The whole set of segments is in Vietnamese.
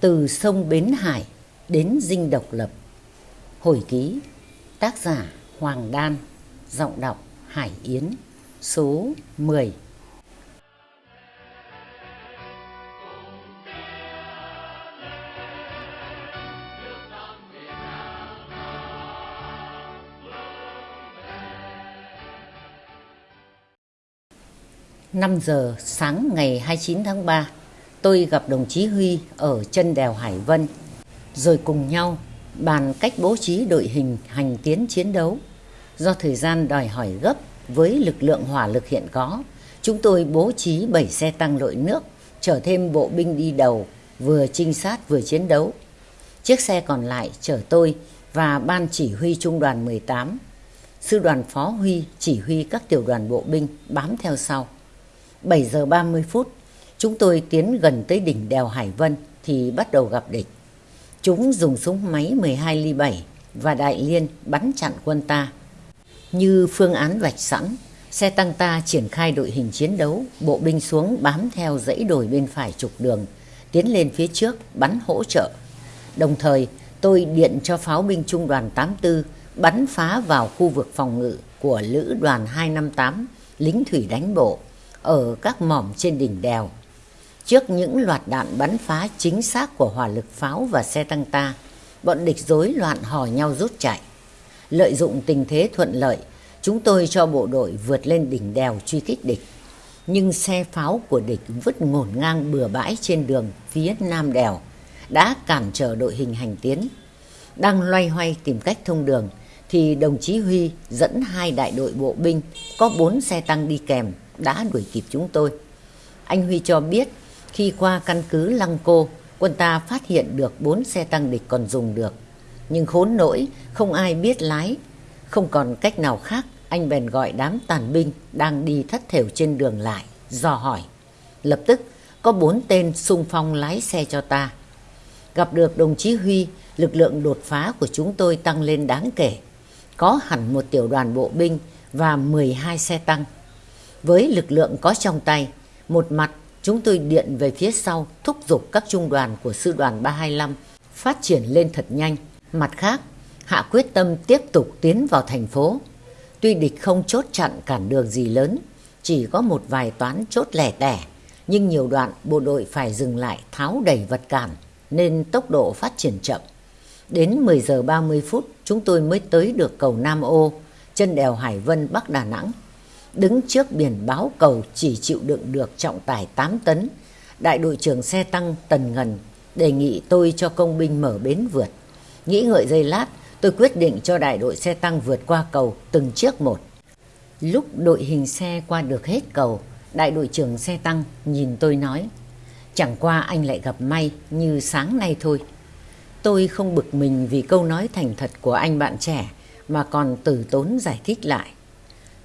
Từ sông Bến Hải đến Dinh Độc Lập. Hồi ký, Tác giả Hoàng Đan, Giọng đọc Hải Yến, Số 10 5 giờ sáng ngày 29 tháng 3 tôi gặp đồng chí Huy ở chân đèo Hải Vân, rồi cùng nhau bàn cách bố trí đội hình hành tiến chiến đấu. Do thời gian đòi hỏi gấp với lực lượng hỏa lực hiện có, chúng tôi bố trí 7 xe tăng lội nước, chở thêm bộ binh đi đầu, vừa trinh sát vừa chiến đấu. Chiếc xe còn lại chở tôi và ban chỉ huy trung đoàn 18. Sư đoàn Phó Huy chỉ huy các tiểu đoàn bộ binh bám theo sau. 7 giờ 30 phút, Chúng tôi tiến gần tới đỉnh đèo Hải Vân thì bắt đầu gặp địch. Chúng dùng súng máy 12 ly 7 và đại liên bắn chặn quân ta. Như phương án vạch sẵn, xe tăng ta triển khai đội hình chiến đấu, bộ binh xuống bám theo dãy đồi bên phải trục đường, tiến lên phía trước bắn hỗ trợ. Đồng thời, tôi điện cho pháo binh trung đoàn 84 bắn phá vào khu vực phòng ngự của lữ đoàn 258 lính thủy đánh bộ ở các mỏm trên đỉnh đèo. Trước những loạt đạn bắn phá chính xác của hỏa lực pháo và xe tăng ta, bọn địch rối loạn hò nhau rút chạy. Lợi dụng tình thế thuận lợi, chúng tôi cho bộ đội vượt lên đỉnh đèo truy kích địch. Nhưng xe pháo của địch vứt ngổn ngang bừa bãi trên đường phía nam đèo, đã cản trở đội hình hành tiến. Đang loay hoay tìm cách thông đường, thì đồng chí Huy dẫn hai đại đội bộ binh có bốn xe tăng đi kèm đã đuổi kịp chúng tôi. Anh Huy cho biết khi qua căn cứ Lăng Cô, quân ta phát hiện được bốn xe tăng địch còn dùng được. Nhưng khốn nỗi, không ai biết lái. Không còn cách nào khác, anh bèn gọi đám tàn binh đang đi thất thểu trên đường lại, dò hỏi. Lập tức, có bốn tên xung phong lái xe cho ta. Gặp được đồng chí Huy, lực lượng đột phá của chúng tôi tăng lên đáng kể. Có hẳn một tiểu đoàn bộ binh và 12 xe tăng. Với lực lượng có trong tay, một mặt Chúng tôi điện về phía sau thúc giục các trung đoàn của sư đoàn 325 phát triển lên thật nhanh. Mặt khác, hạ quyết tâm tiếp tục tiến vào thành phố. Tuy địch không chốt chặn cản đường gì lớn, chỉ có một vài toán chốt lẻ tẻ, nhưng nhiều đoạn bộ đội phải dừng lại tháo đẩy vật cản nên tốc độ phát triển chậm. Đến 10 giờ 30 phút chúng tôi mới tới được cầu Nam Ô, chân đèo Hải Vân Bắc Đà Nẵng đứng trước biển báo cầu chỉ chịu đựng được trọng tải 8 tấn. Đại đội trưởng xe tăng Tần Ngần đề nghị tôi cho công binh mở bến vượt. Nghĩ ngợi giây lát, tôi quyết định cho đại đội xe tăng vượt qua cầu từng chiếc một. Lúc đội hình xe qua được hết cầu, đại đội trưởng xe tăng nhìn tôi nói, chẳng qua anh lại gặp may như sáng nay thôi. Tôi không bực mình vì câu nói thành thật của anh bạn trẻ mà còn từ tốn giải thích lại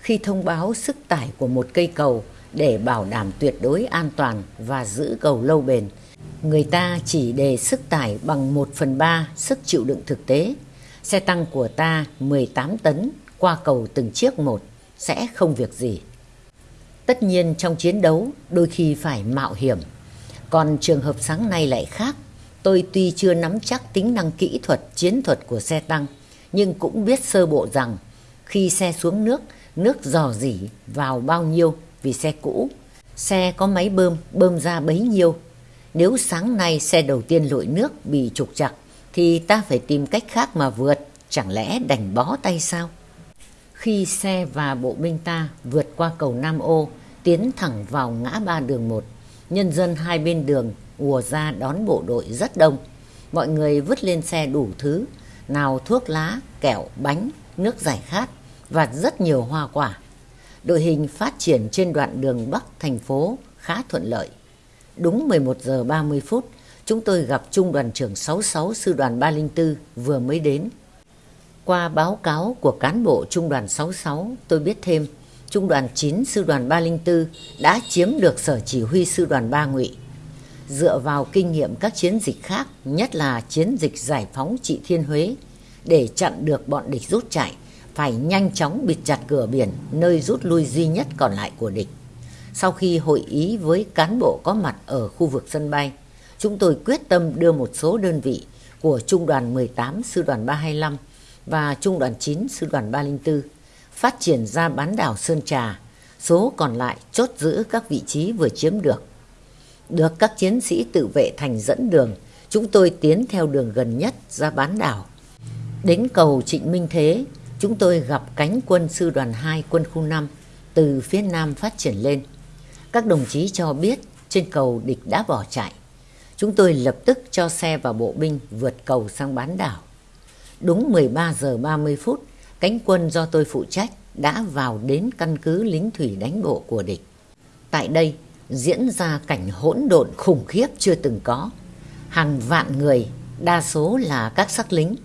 khi thông báo sức tải của một cây cầu để bảo đảm tuyệt đối an toàn và giữ cầu lâu bền. Người ta chỉ đề sức tải bằng 1 phần 3 sức chịu đựng thực tế. Xe tăng của ta 18 tấn qua cầu từng chiếc một sẽ không việc gì. Tất nhiên trong chiến đấu đôi khi phải mạo hiểm. Còn trường hợp sáng nay lại khác. Tôi tuy chưa nắm chắc tính năng kỹ thuật, chiến thuật của xe tăng, nhưng cũng biết sơ bộ rằng khi xe xuống nước nước dò dỉ vào bao nhiêu vì xe cũ. Xe có máy bơm, bơm ra bấy nhiêu. Nếu sáng nay xe đầu tiên lội nước bị trục chặt thì ta phải tìm cách khác mà vượt, chẳng lẽ đành bó tay sao? Khi xe và bộ binh ta vượt qua cầu Nam Ô, tiến thẳng vào ngã ba đường một, nhân dân hai bên đường ùa ra đón bộ đội rất đông. Mọi người vứt lên xe đủ thứ, nào thuốc lá, kẹo, bánh, nước giải khát và rất nhiều hoa quả. Đội hình phát triển trên đoạn đường Bắc thành phố khá thuận lợi. Đúng 11 giờ 30 phút, chúng tôi gặp Trung đoàn trưởng 66 Sư đoàn 304 vừa mới đến. Qua báo cáo của cán bộ Trung đoàn 66, tôi biết thêm Trung đoàn 9 Sư đoàn 304 đã chiếm được sở chỉ huy Sư đoàn 3 Ngụy. Dựa vào kinh nghiệm các chiến dịch khác, nhất là chiến dịch giải phóng trị Thiên Huế, để chặn được bọn địch rút chạy, phải nhanh chóng bịt chặt cửa biển nơi rút lui duy nhất còn lại của địch. Sau khi hội ý với cán bộ có mặt ở khu vực sân bay, chúng tôi quyết tâm đưa một số đơn vị của Trung đoàn 18 Sư đoàn 325 và Trung đoàn 9 Sư đoàn 304 phát triển ra bán đảo Sơn Trà, số còn lại chốt giữ các vị trí vừa chiếm được. Được các chiến sĩ tự vệ thành dẫn đường, chúng tôi tiến theo đường gần nhất ra bán đảo. Đến cầu Trịnh Minh Thế, chúng tôi gặp cánh quân sư đoàn 2 quân khu 5 từ phía nam phát triển lên. Các đồng chí cho biết trên cầu địch đã bỏ chạy. Chúng tôi lập tức cho xe và bộ binh vượt cầu sang bán đảo. Đúng 13 giờ 30 phút, cánh quân do tôi phụ trách đã vào đến căn cứ lính thủy đánh bộ của địch. Tại đây diễn ra cảnh hỗn độn khủng khiếp chưa từng có. Hàng vạn người, đa số là các sắc lính,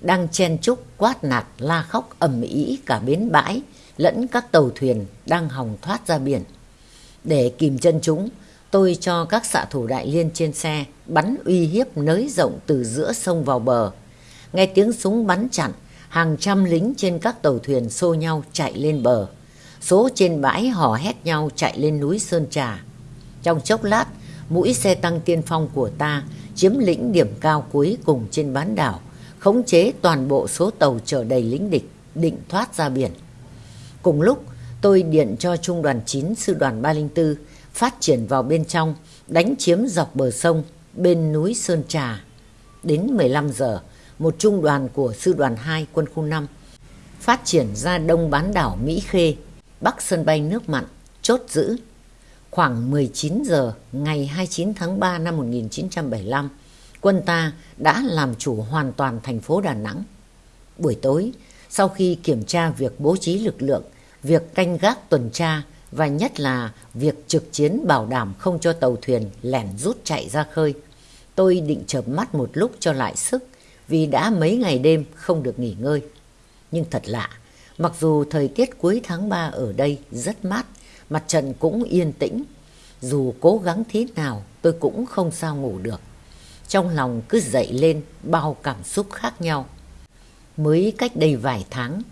đang chen chúc quát nạt la khóc ầm ĩ cả bến bãi lẫn các tàu thuyền đang hòng thoát ra biển. Để kìm chân chúng, tôi cho các xạ thủ đại liên trên xe bắn uy hiếp nới rộng từ giữa sông vào bờ. Nghe tiếng súng bắn chặn, hàng trăm lính trên các tàu thuyền xô nhau chạy lên bờ. Số trên bãi hò hét nhau chạy lên núi Sơn Trà. Trong chốc lát, mũi xe tăng tiên phong của ta chiếm lĩnh điểm cao cuối cùng trên bán đảo, khống chế toàn bộ số tàu chở đầy lính địch, định thoát ra biển. Cùng lúc, tôi điện cho Trung đoàn 9 Sư đoàn 304 phát triển vào bên trong, đánh chiếm dọc bờ sông bên núi Sơn Trà. Đến 15 giờ, một trung đoàn của Sư đoàn 2 quân khu 5 phát triển ra đông bán đảo Mỹ Khê, bắc sân bay nước mặn, chốt giữ. Khoảng 19 giờ ngày 29 tháng 3 năm 1975, quân ta đã làm chủ hoàn toàn thành phố Đà Nẵng. Buổi tối, sau khi kiểm tra việc bố trí lực lượng, việc canh gác tuần tra và nhất là việc trực chiến bảo đảm không cho tàu thuyền lẻn rút chạy ra khơi. Tôi định chợp mắt một lúc cho lại sức vì đã mấy ngày đêm không được nghỉ ngơi. Nhưng thật lạ, mặc dù thời tiết cuối tháng 3 ở đây rất mát, mặt trận cũng yên tĩnh. Dù cố gắng thế nào tôi cũng không sao ngủ được. Trong lòng cứ dậy lên bao cảm xúc khác nhau. Mới cách đây vài tháng,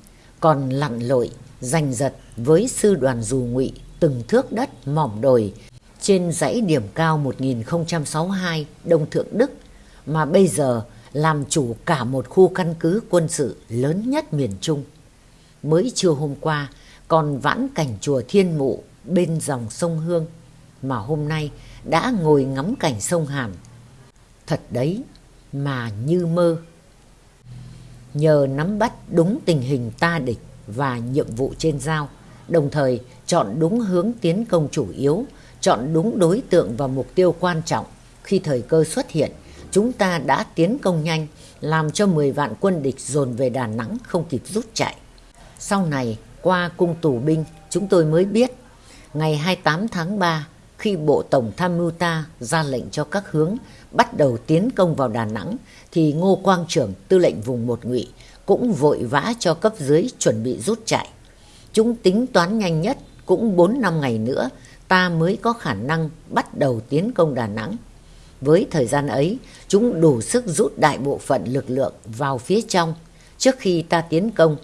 còn lặn lội, giành giật với sư đoàn dù ngụy từng thước đất mỏm đồi trên dãy điểm cao 1062 Đông Thượng Đức mà bây giờ làm chủ cả một khu căn cứ quân sự lớn nhất miền Trung. Mới trưa hôm qua còn vãn cảnh chùa Thiên Mụ bên dòng sông Hương mà hôm nay đã ngồi ngắm cảnh sông Hàn. Thật đấy mà như mơ. Nhờ nắm bắt đúng tình hình ta địch và nhiệm vụ trên giao, đồng thời chọn đúng hướng tiến công chủ yếu, chọn đúng đối tượng và mục tiêu quan trọng khi thời cơ xuất hiện chúng ta đã tiến công nhanh, làm cho 10 vạn quân địch dồn về Đà Nẵng không kịp rút chạy. Sau này, qua cung tù binh, chúng tôi mới biết, ngày 28 tháng 3, khi Bộ Tổng Tham mưu ta ra lệnh cho các hướng bắt đầu tiến công vào Đà Nẵng, thì Ngô Quang Trưởng, tư lệnh vùng một ngụy, cũng vội vã cho cấp dưới chuẩn bị rút chạy. Chúng tính toán nhanh nhất, cũng 4 năm ngày nữa, ta mới có khả năng bắt đầu tiến công Đà Nẵng. Với thời gian ấy, chúng đủ sức rút đại bộ phận lực lượng vào phía trong trước khi ta tiến công,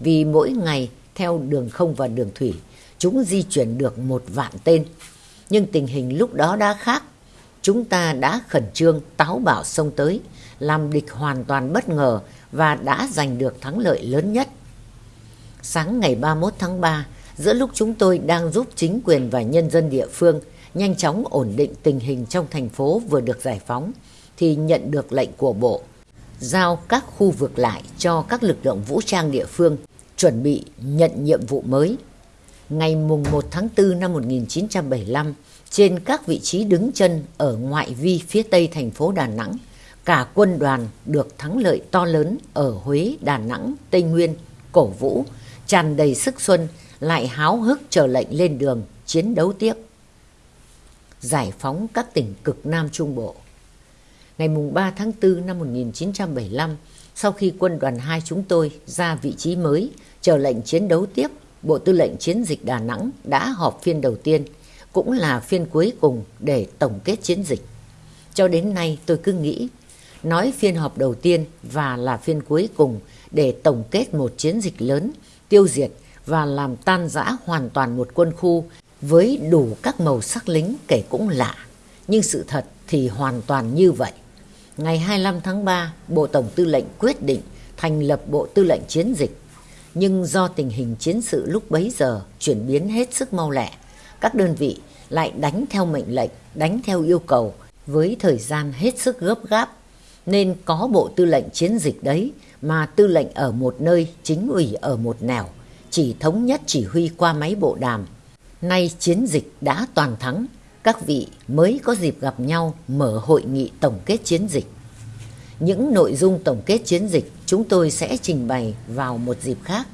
vì mỗi ngày theo đường không và đường thủy, chúng di chuyển được một vạn tên. Nhưng tình hình lúc đó đã khác. Chúng ta đã khẩn trương táo bạo xông tới, làm địch hoàn toàn bất ngờ và đã giành được thắng lợi lớn nhất. Sáng ngày 31 tháng 3, giữa lúc chúng tôi đang giúp chính quyền và nhân dân địa phương nhanh chóng ổn định tình hình trong thành phố vừa được giải phóng thì nhận được lệnh của Bộ giao các khu vực lại cho các lực lượng vũ trang địa phương chuẩn bị nhận nhiệm vụ mới. Ngày mùng 1 tháng 4 năm 1975, trên các vị trí đứng chân ở ngoại vi phía tây thành phố Đà Nẵng, cả quân đoàn được thắng lợi to lớn ở Huế, Đà Nẵng, Tây Nguyên, cổ vũ, tràn đầy sức xuân, lại háo hức chờ lệnh lên đường chiến đấu tiếp giải phóng các tỉnh cực Nam Trung Bộ. Ngày 3 tháng 4 năm 1975, sau khi quân đoàn 2 chúng tôi ra vị trí mới, chờ lệnh chiến đấu tiếp, Bộ Tư lệnh Chiến dịch Đà Nẵng đã họp phiên đầu tiên, cũng là phiên cuối cùng để tổng kết chiến dịch. Cho đến nay tôi cứ nghĩ, nói phiên họp đầu tiên và là phiên cuối cùng để tổng kết một chiến dịch lớn, tiêu diệt và làm tan rã hoàn toàn một quân khu với đủ các màu sắc lính kể cũng lạ. Nhưng sự thật thì hoàn toàn như vậy. Ngày 25 tháng 3, Bộ Tổng Tư lệnh quyết định thành lập Bộ Tư lệnh Chiến dịch. Nhưng do tình hình chiến sự lúc bấy giờ chuyển biến hết sức mau lẹ, các đơn vị lại đánh theo mệnh lệnh, đánh theo yêu cầu với thời gian hết sức gấp gáp. Nên có Bộ Tư lệnh Chiến dịch đấy mà tư lệnh ở một nơi, chính ủy ở một nẻo, chỉ thống nhất chỉ huy qua máy bộ đàm. Nay chiến dịch đã toàn thắng, các vị mới có dịp gặp nhau mở hội nghị tổng kết chiến dịch. Những nội dung tổng kết chiến dịch chúng tôi sẽ trình bày vào một dịp khác.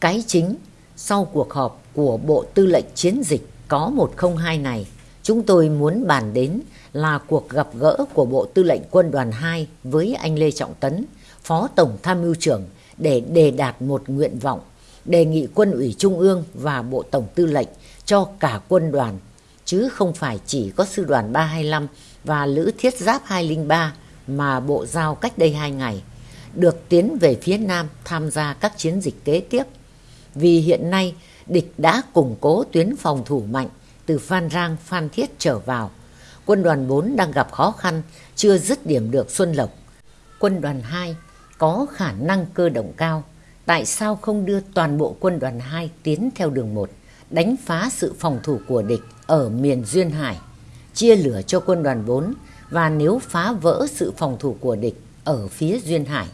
Cái chính, sau cuộc họp của Bộ Tư lệnh Chiến dịch có 102 này, chúng tôi muốn bàn đến là cuộc gặp gỡ của Bộ Tư lệnh Quân đoàn 2 với anh Lê Trọng Tấn, Phó Tổng Tham mưu trưởng để đề đạt một nguyện vọng, đề nghị Quân ủy Trung ương và Bộ Tổng Tư lệnh cho cả quân đoàn, chứ không phải chỉ có Sư đoàn 325 và Lữ Thiết Giáp 203 mà Bộ giao cách đây hai ngày, được tiến về phía Nam tham gia các chiến dịch kế tiếp. Vì hiện nay, địch đã củng cố tuyến phòng thủ mạnh từ Phan Rang, Phan Thiết trở vào. Quân đoàn 4 đang gặp khó khăn, chưa dứt điểm được Xuân Lộc. Quân đoàn 2 có khả năng cơ động cao. Tại sao không đưa toàn bộ quân đoàn 2 tiến theo đường 1, đánh phá sự phòng thủ của địch ở miền Duyên Hải, chia lửa cho quân đoàn 4 và nếu phá vỡ sự phòng thủ của địch ở phía Duyên Hải,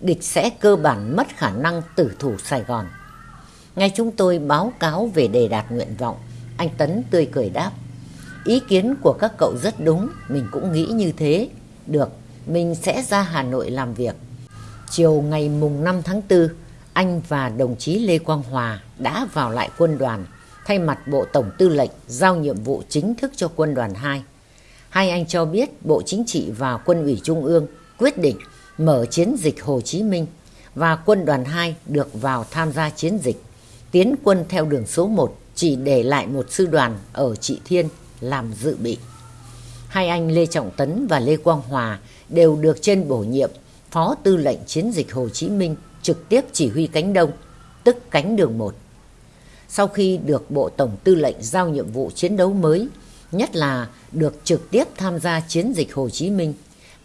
địch sẽ cơ bản mất khả năng tử thủ Sài Gòn. Ngay chúng tôi báo cáo về đề đạt nguyện vọng, anh Tấn tươi cười đáp. Ý kiến của các cậu rất đúng, mình cũng nghĩ như thế. Được, mình sẽ ra Hà Nội làm việc. Chiều ngày mùng 5 tháng 4, anh và đồng chí Lê Quang Hòa đã vào lại quân đoàn, thay mặt Bộ Tổng Tư lệnh giao nhiệm vụ chính thức cho quân đoàn 2. Hai anh cho biết Bộ Chính trị và Quân ủy Trung ương quyết định mở chiến dịch Hồ Chí Minh và quân đoàn 2 được vào tham gia chiến dịch. Tiến quân theo đường số 1 chỉ để lại một sư đoàn ở Trị Thiên làm dự bị. Hai anh Lê Trọng Tấn và Lê Quang Hòa đều được trên bổ nhiệm Phó Tư lệnh Chiến dịch Hồ Chí Minh trực tiếp chỉ huy cánh Đông, tức cánh đường 1. Sau khi được Bộ Tổng Tư lệnh giao nhiệm vụ chiến đấu mới, nhất là được trực tiếp tham gia chiến dịch Hồ Chí Minh,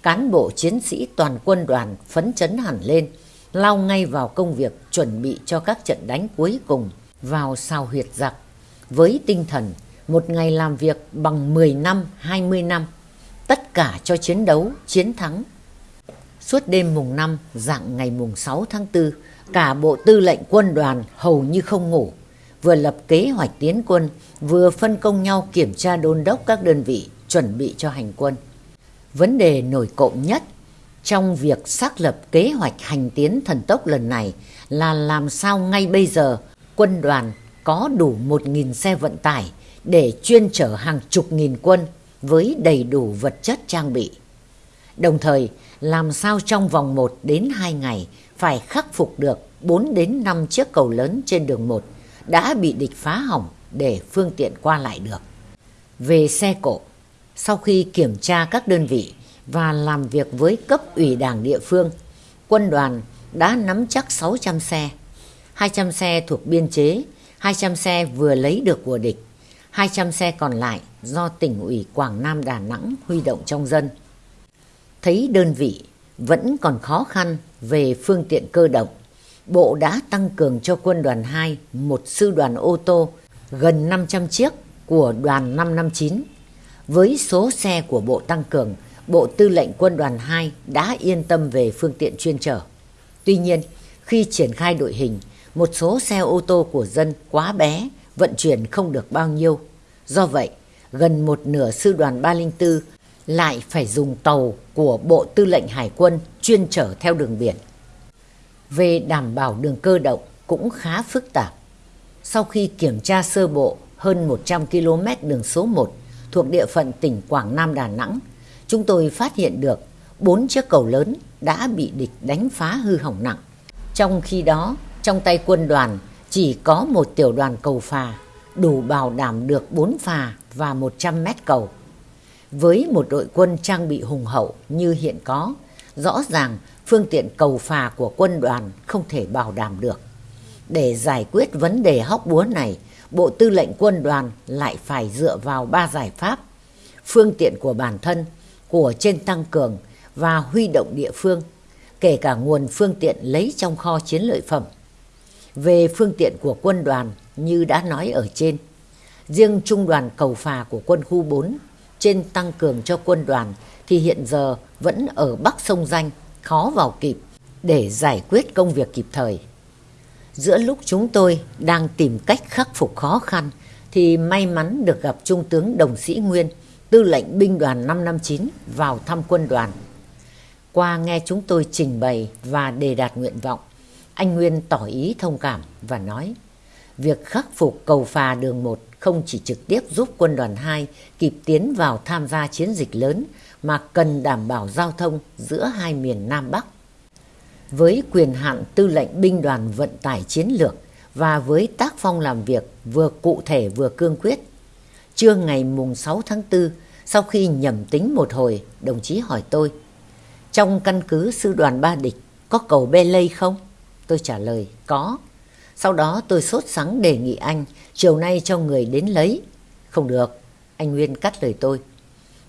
cán bộ chiến sĩ toàn quân đoàn phấn chấn hẳn lên, lao ngay vào công việc chuẩn bị cho các trận đánh cuối cùng vào sao huyệt giặc, với tinh thần một ngày làm việc bằng 10 năm, 20 năm, tất cả cho chiến đấu, chiến thắng. Suốt đêm mùng 5, dạng ngày mùng 6 tháng 4, cả bộ tư lệnh quân đoàn hầu như không ngủ, vừa lập kế hoạch tiến quân, vừa phân công nhau kiểm tra đôn đốc các đơn vị chuẩn bị cho hành quân. Vấn đề nổi cộng nhất trong việc xác lập kế hoạch hành tiến thần tốc lần này là làm sao ngay bây giờ quân đoàn có đủ 1.000 xe vận tải để chuyên chở hàng chục nghìn quân với đầy đủ vật chất trang bị. Đồng thời, làm sao trong vòng 1 đến 2 ngày phải khắc phục được 4 đến 5 chiếc cầu lớn trên đường 1 đã bị địch phá hỏng để phương tiện qua lại được. Về xe cộ, sau khi kiểm tra các đơn vị và làm việc với cấp ủy đảng địa phương, quân đoàn đã nắm chắc 600 xe, 200 xe thuộc biên chế, 200 xe vừa lấy được của địch, 200 xe còn lại do tỉnh ủy Quảng Nam Đà Nẵng huy động trong dân. Thấy đơn vị vẫn còn khó khăn về phương tiện cơ động, Bộ đã tăng cường cho quân đoàn 2 một sư đoàn ô tô gần 500 chiếc của đoàn 559. Với số xe của Bộ tăng cường, Bộ Tư lệnh Quân đoàn 2 đã yên tâm về phương tiện chuyên trở. Tuy nhiên, khi triển khai đội hình, một số xe ô tô của dân quá bé, vận chuyển không được bao nhiêu. Do vậy, gần một nửa sư đoàn 304 lại phải dùng tàu của Bộ Tư lệnh Hải quân chuyên trở theo đường biển. Về đảm bảo đường cơ động cũng khá phức tạp. Sau khi kiểm tra sơ bộ hơn 100 km đường số 1 thuộc địa phận tỉnh Quảng Nam Đà Nẵng, chúng tôi phát hiện được bốn chiếc cầu lớn đã bị địch đánh phá hư hỏng nặng. Trong khi đó, trong tay quân đoàn chỉ có một tiểu đoàn cầu phà, đủ bảo đảm được 4 phà và 100 mét cầu. Với một đội quân trang bị hùng hậu như hiện có, rõ ràng phương tiện cầu phà của quân đoàn không thể bảo đảm được. Để giải quyết vấn đề hóc búa này, Bộ Tư lệnh Quân đoàn lại phải dựa vào ba giải pháp. phương tiện của bản thân, của trên tăng cường và huy động địa phương, kể cả nguồn phương tiện lấy trong kho chiến lợi phẩm. Về phương tiện của quân đoàn như đã nói ở trên, riêng trung đoàn cầu phà của quân khu 4 trên tăng cường cho quân đoàn thì hiện giờ vẫn ở Bắc Sông Danh, khó vào kịp để giải quyết công việc kịp thời. Giữa lúc chúng tôi đang tìm cách khắc phục khó khăn thì may mắn được gặp Trung tướng Đồng Sĩ Nguyên, tư lệnh binh đoàn 559 vào thăm quân đoàn. Qua nghe chúng tôi trình bày và đề đạt nguyện vọng, anh Nguyên tỏ ý thông cảm và nói việc khắc phục cầu phà đường 1 không chỉ trực tiếp giúp quân đoàn 2 kịp tiến vào tham gia chiến dịch lớn mà cần đảm bảo giao thông giữa hai miền Nam Bắc. Với quyền hạn tư lệnh binh đoàn vận tải chiến lược và với tác phong làm việc vừa cụ thể vừa cương quyết, trưa ngày mùng 6 tháng 4, sau khi nhầm tính một hồi, đồng chí hỏi tôi, trong căn cứ sư đoàn Ba Địch có cầu bê lây không? Tôi trả lời, có. Sau đó tôi sốt sắng đề nghị anh chiều nay cho người đến lấy. Không được, anh Nguyên cắt lời tôi.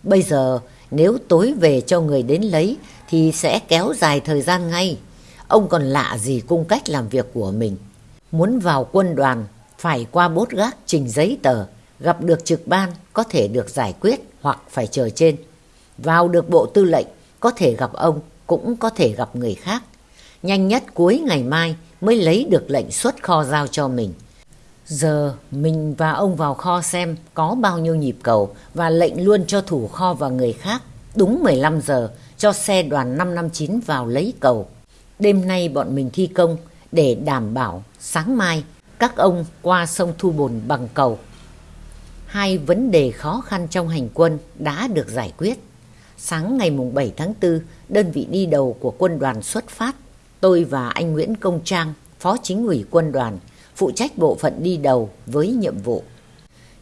Bây giờ nếu tối về cho người đến lấy thì sẽ kéo dài thời gian ngay. Ông còn lạ gì cung cách làm việc của mình. Muốn vào quân đoàn phải qua bốt gác trình giấy tờ, gặp được trực ban có thể được giải quyết hoặc phải chờ trên. Vào được bộ tư lệnh có thể gặp ông cũng có thể gặp người khác. Nhanh nhất cuối ngày mai mới lấy được lệnh xuất kho giao cho mình. Giờ mình và ông vào kho xem có bao nhiêu nhịp cầu và lệnh luôn cho thủ kho và người khác. Đúng 15 giờ cho xe đoàn 559 vào lấy cầu. Đêm nay bọn mình thi công để đảm bảo sáng mai các ông qua sông Thu Bồn bằng cầu. Hai vấn đề khó khăn trong hành quân đã được giải quyết. Sáng ngày 7 tháng 4, đơn vị đi đầu của quân đoàn xuất phát. Tôi và anh Nguyễn Công Trang, Phó Chính ủy quân đoàn, phụ trách bộ phận đi đầu với nhiệm vụ.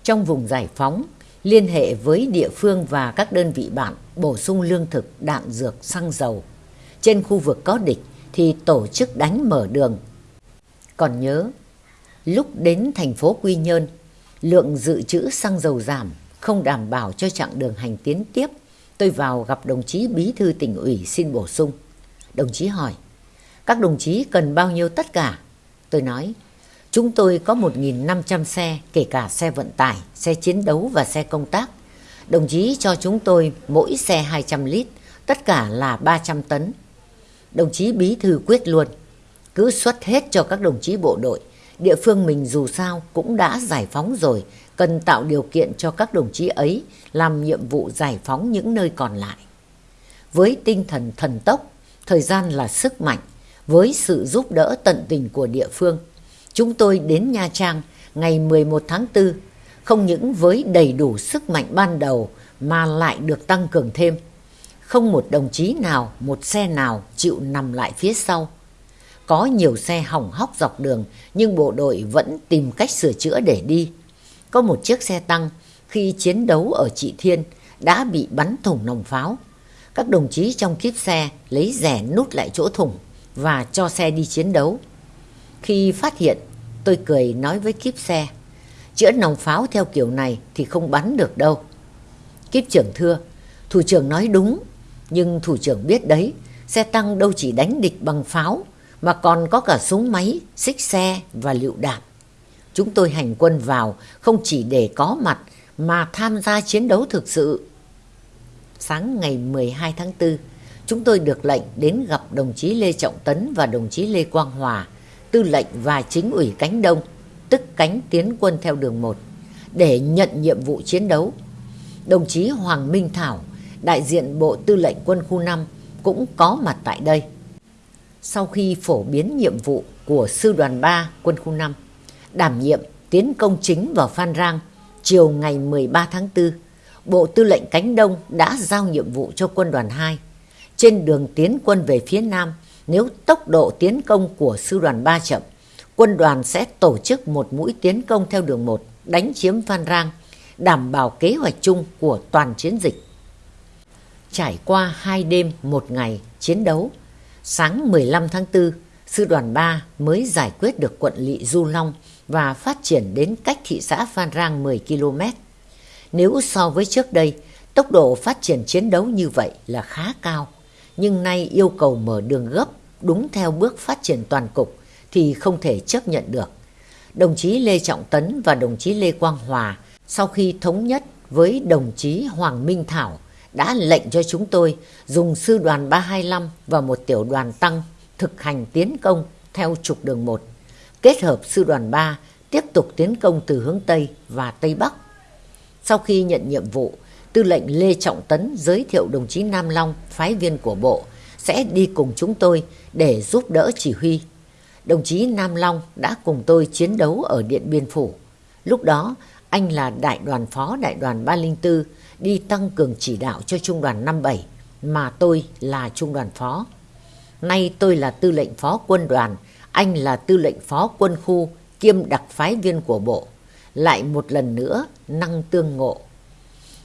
Trong vùng giải phóng, liên hệ với địa phương và các đơn vị bạn bổ sung lương thực, đạn dược, xăng dầu. Trên khu vực có địch thì tổ chức đánh mở đường. Còn nhớ, lúc đến thành phố Quy Nhơn, lượng dự trữ xăng dầu giảm, không đảm bảo cho chặng đường hành tiến tiếp. Tôi vào gặp đồng chí bí thư tỉnh ủy xin bổ sung. Đồng chí hỏi, các đồng chí cần bao nhiêu tất cả? Tôi nói, chúng tôi có 1.500 xe, kể cả xe vận tải, xe chiến đấu và xe công tác. Đồng chí cho chúng tôi mỗi xe 200 lít, tất cả là 300 tấn. Đồng chí bí thư quyết luôn, cứ xuất hết cho các đồng chí bộ đội. Địa phương mình dù sao cũng đã giải phóng rồi, cần tạo điều kiện cho các đồng chí ấy làm nhiệm vụ giải phóng những nơi còn lại. Với tinh thần thần tốc, thời gian là sức mạnh, với sự giúp đỡ tận tình của địa phương, chúng tôi đến Nha Trang ngày 11 tháng 4, không những với đầy đủ sức mạnh ban đầu mà lại được tăng cường thêm. Không một đồng chí nào, một xe nào chịu nằm lại phía sau. Có nhiều xe hỏng hóc dọc đường nhưng bộ đội vẫn tìm cách sửa chữa để đi. Có một chiếc xe tăng khi chiến đấu ở Trị Thiên đã bị bắn thủng nòng pháo. Các đồng chí trong kiếp xe lấy rẻ nút lại chỗ thủng và cho xe đi chiến đấu. Khi phát hiện, tôi cười nói với kiếp xe, chữa nòng pháo theo kiểu này thì không bắn được đâu. Kiếp trưởng thưa, thủ trưởng nói đúng, nhưng thủ trưởng biết đấy, xe tăng đâu chỉ đánh địch bằng pháo, mà còn có cả súng máy, xích xe và lựu đạn. Chúng tôi hành quân vào không chỉ để có mặt mà tham gia chiến đấu thực sự. Sáng ngày 12 tháng 4, chúng tôi được lệnh đến gặp đồng chí Lê Trọng Tấn và đồng chí Lê Quang Hòa, tư lệnh và chính ủy cánh Đông, tức cánh tiến quân theo đường 1, để nhận nhiệm vụ chiến đấu. Đồng chí Hoàng Minh Thảo, đại diện Bộ Tư lệnh Quân khu 5 cũng có mặt tại đây. Sau khi phổ biến nhiệm vụ của Sư đoàn 3 Quân khu 5, đảm nhiệm tiến công chính vào Phan Rang chiều ngày 13 tháng 4, Bộ Tư lệnh Cánh Đông đã giao nhiệm vụ cho Quân đoàn 2. Trên đường tiến quân về phía Nam, nếu tốc độ tiến công của Sư đoàn 3 chậm, quân đoàn sẽ tổ chức một mũi tiến công theo đường 1 đánh chiếm Phan Rang, đảm bảo kế hoạch chung của toàn chiến dịch. Trải qua hai đêm một ngày chiến đấu, sáng 15 tháng 4, Sư đoàn 3 mới giải quyết được quận lỵ Du Long và phát triển đến cách thị xã Phan Rang 10 km. Nếu so với trước đây Tốc độ phát triển chiến đấu như vậy là khá cao, nhưng nay yêu cầu mở đường gấp đúng theo bước phát triển toàn cục thì không thể chấp nhận được. Đồng chí Lê Trọng Tấn và đồng chí Lê Quang Hòa sau khi thống nhất với đồng chí Hoàng Minh Thảo đã lệnh cho chúng tôi dùng sư đoàn 325 và một tiểu đoàn tăng thực hành tiến công theo trục đường 1, kết hợp sư đoàn 3 tiếp tục tiến công từ hướng Tây và Tây Bắc. Sau khi nhận nhiệm vụ, tư lệnh Lê Trọng Tấn giới thiệu đồng chí Nam Long, phái viên của bộ, sẽ đi cùng chúng tôi để giúp đỡ chỉ huy. Đồng chí Nam Long đã cùng tôi chiến đấu ở Điện Biên Phủ. Lúc đó, anh là đại đoàn phó đại đoàn 304, đi tăng cường chỉ đạo cho trung đoàn 57, mà tôi là trung đoàn phó. Nay tôi là tư lệnh phó quân đoàn, anh là tư lệnh phó quân khu kiêm đặc phái viên của bộ. Lại một lần nữa năng tương ngộ.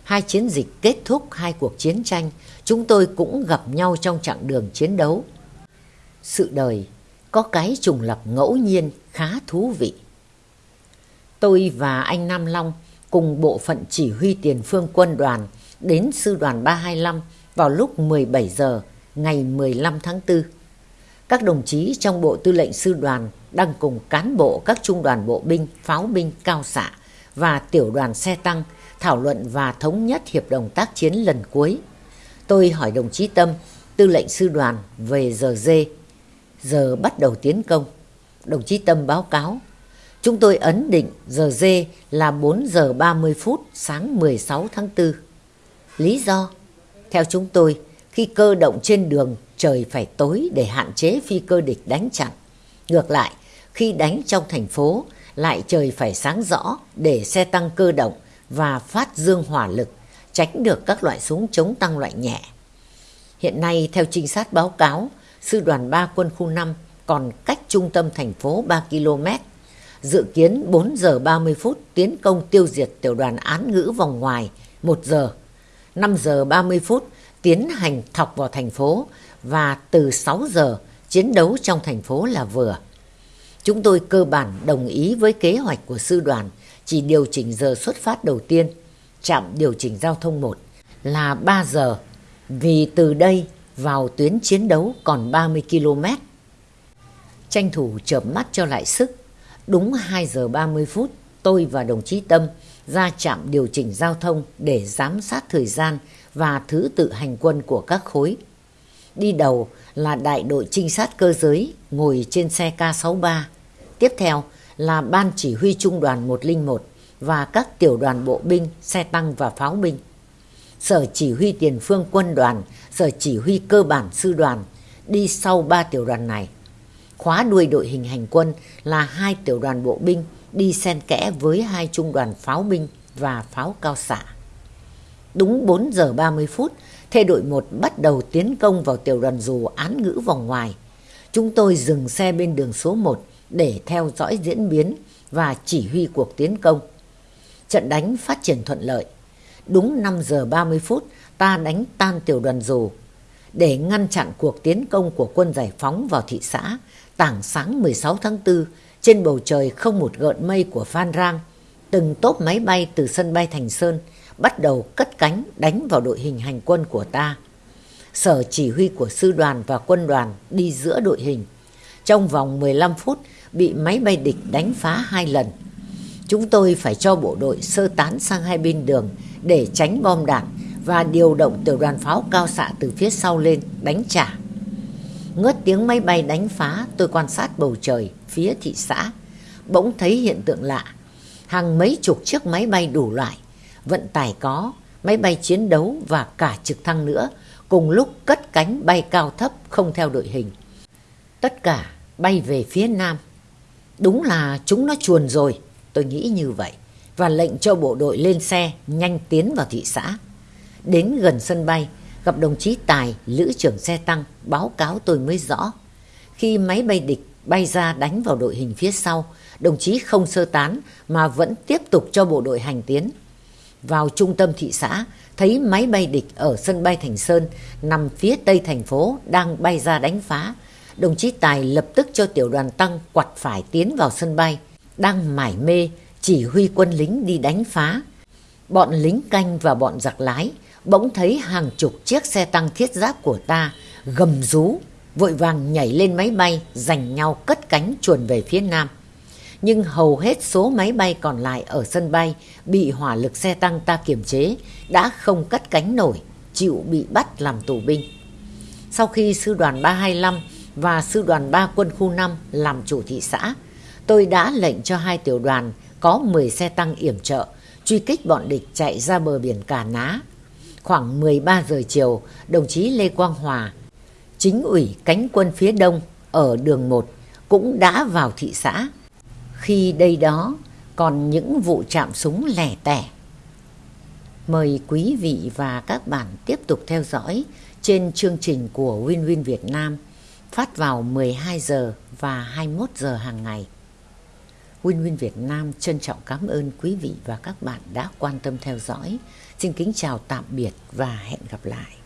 Hai chiến dịch kết thúc hai cuộc chiến tranh, chúng tôi cũng gặp nhau trong chặng đường chiến đấu. Sự đời có cái trùng lập ngẫu nhiên khá thú vị. Tôi và anh Nam Long cùng bộ phận chỉ huy tiền phương quân đoàn đến sư đoàn 325 vào lúc 17 giờ ngày 15 tháng 4. Các đồng chí trong bộ tư lệnh sư đoàn đang cùng cán bộ các trung đoàn bộ binh, pháo binh, cao xạ và tiểu đoàn xe tăng thảo luận và thống nhất hiệp đồng tác chiến lần cuối. Tôi hỏi đồng chí Tâm, tư lệnh sư đoàn về giờ dê, giờ bắt đầu tiến công. Đồng chí Tâm báo cáo, chúng tôi ấn định giờ dê là 4 giờ 30 phút sáng 16 tháng 4. Lý do? Theo chúng tôi, khi cơ động trên đường trời phải tối để hạn chế phi cơ địch đánh chặn. Ngược lại, khi đánh trong thành phố lại trời phải sáng rõ để xe tăng cơ động và phát dương hỏa lực, tránh được các loại súng chống tăng loại nhẹ. Hiện nay, theo trinh sát báo cáo, Sư đoàn 3 quân khu 5 còn cách trung tâm thành phố 3 km. Dự kiến 4 giờ 30 phút tiến công tiêu diệt tiểu đoàn án ngữ vòng ngoài 1 giờ. 5 giờ 30 phút tiến hành thọc vào thành phố và từ 6 giờ chiến đấu trong thành phố là vừa. Chúng tôi cơ bản đồng ý với kế hoạch của sư đoàn chỉ điều chỉnh giờ xuất phát đầu tiên, trạm điều chỉnh giao thông 1 là 3 giờ vì từ đây vào tuyến chiến đấu còn 30 km. Tranh thủ chợp mắt cho lại sức, đúng 2 giờ 30 phút tôi và đồng chí Tâm ra trạm điều chỉnh giao thông để giám sát thời gian và thứ tự hành quân của các khối. Đi đầu là đại đội trinh sát cơ giới ngồi trên xe K63. Tiếp theo là ban chỉ huy trung đoàn 101 và các tiểu đoàn bộ binh, xe tăng và pháo binh. Sở chỉ huy tiền phương quân đoàn, sở chỉ huy cơ bản sư đoàn đi sau ba tiểu đoàn này. Khóa đuôi đội hình hành quân là hai tiểu đoàn bộ binh đi xen kẽ với hai trung đoàn pháo binh và pháo cao xạ. Đúng 4 giờ 30 phút, thê đội 1 bắt đầu tiến công vào tiểu đoàn dù án ngữ vòng ngoài. Chúng tôi dừng xe bên đường số 1 để theo dõi diễn biến và chỉ huy cuộc tiến công. Trận đánh phát triển thuận lợi. Đúng 5 giờ 30 phút, ta đánh tan tiểu đoàn dù. Để ngăn chặn cuộc tiến công của quân giải phóng vào thị xã, tảng sáng 16 tháng 4, trên bầu trời không một gợn mây của Phan Rang, từng tốp máy bay từ sân bay Thành Sơn bắt đầu cất cánh đánh vào đội hình hành quân của ta. Sở chỉ huy của sư đoàn và quân đoàn đi giữa đội hình. Trong vòng 15 phút bị máy bay địch đánh phá hai lần. Chúng tôi phải cho bộ đội sơ tán sang hai bên đường để tránh bom đạn và điều động tiểu đoàn pháo cao xạ từ phía sau lên đánh trả. Ngớt tiếng máy bay đánh phá tôi quan sát bầu trời phía thị xã. Bỗng thấy hiện tượng lạ. Hàng mấy chục chiếc máy bay đủ loại, vận tải có, máy bay chiến đấu và cả trực thăng nữa cùng lúc cất cánh bay cao thấp không theo đội hình. Tất cả bay về phía nam. Đúng là chúng nó chuồn rồi, tôi nghĩ như vậy và lệnh cho bộ đội lên xe nhanh tiến vào thị xã. Đến gần sân bay, gặp đồng chí Tài, lữ trưởng xe tăng, báo cáo tôi mới rõ. Khi máy bay địch bay ra đánh vào đội hình phía sau, đồng chí không sơ tán mà vẫn tiếp tục cho bộ đội hành tiến. Vào trung tâm thị xã, thấy máy bay địch ở sân bay Thành Sơn nằm phía tây thành phố đang bay ra đánh phá. Đồng chí Tài lập tức cho tiểu đoàn tăng quạt phải tiến vào sân bay, đang mải mê chỉ huy quân lính đi đánh phá. Bọn lính canh và bọn giặc lái bỗng thấy hàng chục chiếc xe tăng thiết giáp của ta gầm rú, vội vàng nhảy lên máy bay, giành nhau cất cánh chuồn về phía nam. Nhưng hầu hết số máy bay còn lại ở sân bay bị hỏa lực xe tăng ta kiềm chế, đã không cất cánh nổi, chịu bị bắt làm tù binh. Sau khi sư đoàn 325 và sư đoàn 3 quân khu 5 làm chủ thị xã, tôi đã lệnh cho hai tiểu đoàn có 10 xe tăng yểm trợ truy kích bọn địch chạy ra bờ biển Cà Ná. Khoảng 13 giờ chiều, đồng chí Lê Quang Hòa, chính ủy cánh quân phía đông ở đường 1 cũng đã vào thị xã. Khi đây đó còn những vụ chạm súng lẻ tẻ. Mời quý vị và các bạn tiếp tục theo dõi trên chương trình của Win Win Việt Nam phát vào 12 giờ và 21 giờ hàng ngày. Win Win Việt Nam trân trọng cảm ơn quý vị và các bạn đã quan tâm theo dõi. Xin kính chào tạm biệt và hẹn gặp lại.